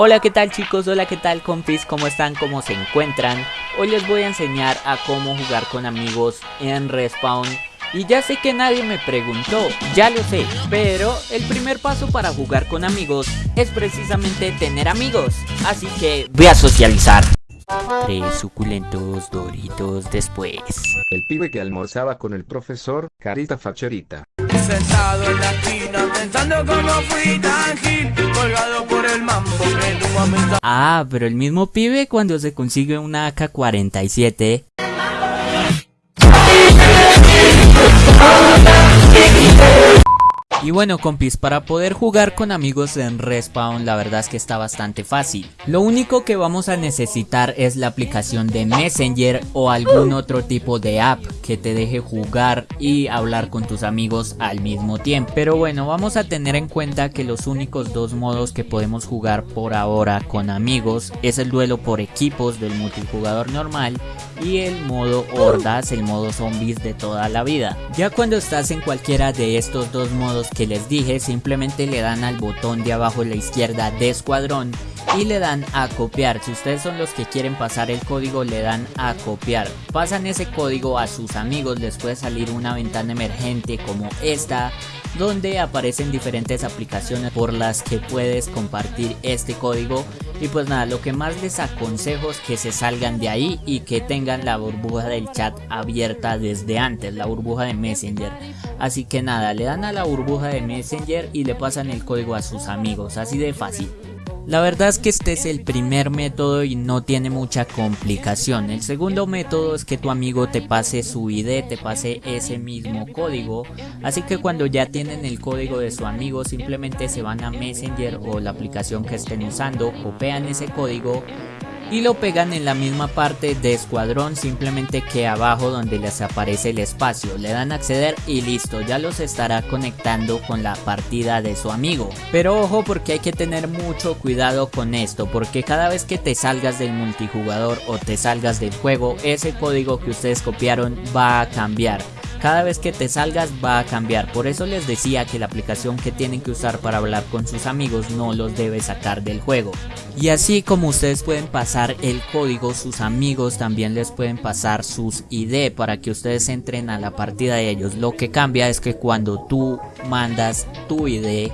Hola qué tal chicos, hola qué tal compis, cómo están, cómo se encuentran Hoy les voy a enseñar a cómo jugar con amigos en Respawn. Y ya sé que nadie me preguntó, ya lo sé Pero el primer paso para jugar con amigos es precisamente tener amigos. Así que voy a socializar. Tres suculentos doritos después. El pibe que almorzaba con el profesor, carita facherita. Sentado en la pensando cómo fui tan gil Colgado por el mambo que Ah, pero el mismo pibe cuando se consigue una AK-47 Y bueno compis, para poder jugar con amigos en Respawn la verdad es que está bastante fácil. Lo único que vamos a necesitar es la aplicación de Messenger o algún otro tipo de app que te deje jugar y hablar con tus amigos al mismo tiempo. Pero bueno, vamos a tener en cuenta que los únicos dos modos que podemos jugar por ahora con amigos es el duelo por equipos del multijugador normal y el modo hordas, el modo zombies de toda la vida. Ya cuando estás en cualquiera de estos dos modos que les dije, simplemente le dan al botón de abajo a la izquierda de escuadrón y le dan a copiar. Si ustedes son los que quieren pasar el código, le dan a copiar. Pasan ese código a sus amigos, les puede salir una ventana emergente como esta donde aparecen diferentes aplicaciones por las que puedes compartir este código y pues nada, lo que más les aconsejo es que se salgan de ahí y que tengan la burbuja del chat abierta desde antes, la burbuja de Messenger. Así que nada, le dan a la burbuja de Messenger y le pasan el código a sus amigos, así de fácil. La verdad es que este es el primer método y no tiene mucha complicación. El segundo método es que tu amigo te pase su ID, te pase ese mismo código. Así que cuando ya tienen el código de su amigo simplemente se van a Messenger o la aplicación que estén usando, ese código y lo pegan en la misma parte de escuadrón simplemente que abajo donde les aparece el espacio. Le dan acceder y listo ya los estará conectando con la partida de su amigo. Pero ojo porque hay que tener mucho cuidado con esto porque cada vez que te salgas del multijugador o te salgas del juego ese código que ustedes copiaron va a cambiar cada vez que te salgas va a cambiar. Por eso les decía que la aplicación que tienen que usar para hablar con sus amigos no los debe sacar del juego. Y así como ustedes pueden pasar el código, sus amigos también les pueden pasar sus ID para que ustedes entren a la partida de ellos. Lo que cambia es que cuando tú mandas tu ID,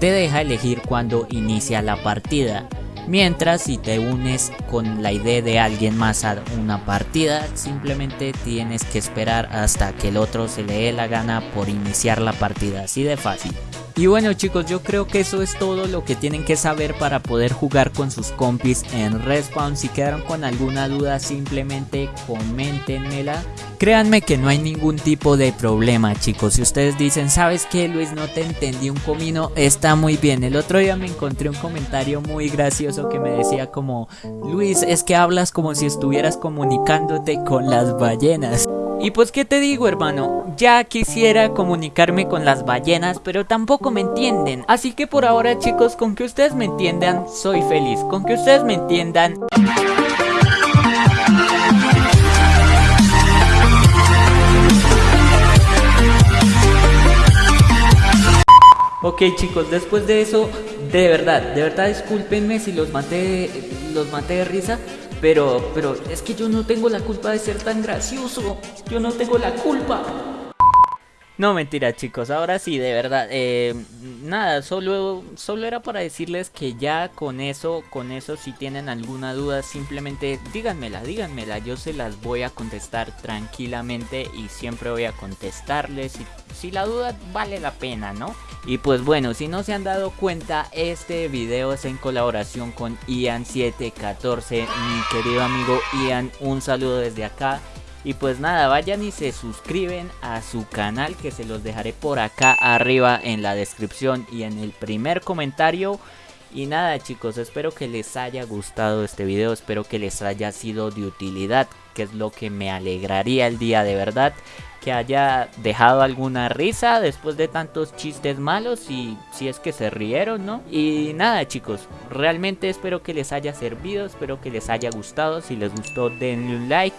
te deja elegir cuando inicia la partida. Mientras si te unes con la idea de alguien más a una partida, simplemente tienes que esperar hasta que el otro se le dé la gana por iniciar la partida, así de fácil. Y bueno chicos, yo creo que eso es todo lo que tienen que saber para poder jugar con sus compis en Respawn. Si quedaron con alguna duda, simplemente coméntenmela. Créanme que no hay ningún tipo de problema chicos. Si ustedes dicen, ¿sabes qué Luis? No te entendí un comino, está muy bien. El otro día me encontré un comentario muy gracioso que me decía como, Luis, es que hablas como si estuvieras comunicándote con las ballenas. Y pues qué te digo hermano, ya quisiera comunicarme con las ballenas pero tampoco me entienden. Así que por ahora chicos, con que ustedes me entiendan, soy feliz. Con que ustedes me entiendan... Ok chicos, después de eso, de verdad, de verdad discúlpenme si los maté, los maté de risa pero, pero es que yo no tengo la culpa de ser tan gracioso. Yo no tengo la culpa. No, mentira chicos, ahora sí, de verdad, eh, nada, solo, solo era para decirles que ya con eso, con eso si tienen alguna duda, simplemente díganmela, díganmela, yo se las voy a contestar tranquilamente y siempre voy a contestarles si, si la duda vale la pena, ¿no? Y pues bueno, si no se han dado cuenta, este video es en colaboración con Ian714, mi querido amigo Ian, un saludo desde acá. Y pues nada, vayan y se suscriben a su canal que se los dejaré por acá arriba en la descripción y en el primer comentario. Y nada chicos, espero que les haya gustado este video, espero que les haya sido de utilidad, que es lo que me alegraría el día de verdad. Que haya dejado alguna risa después de tantos chistes malos y si es que se rieron, ¿no? Y nada chicos, realmente espero que les haya servido, espero que les haya gustado, si les gustó denle un like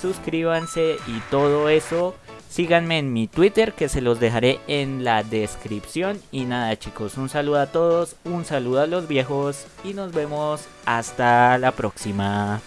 suscríbanse y todo eso. Síganme en mi Twitter que se los dejaré en la descripción. Y nada chicos, un saludo a todos, un saludo a los viejos y nos vemos hasta la próxima.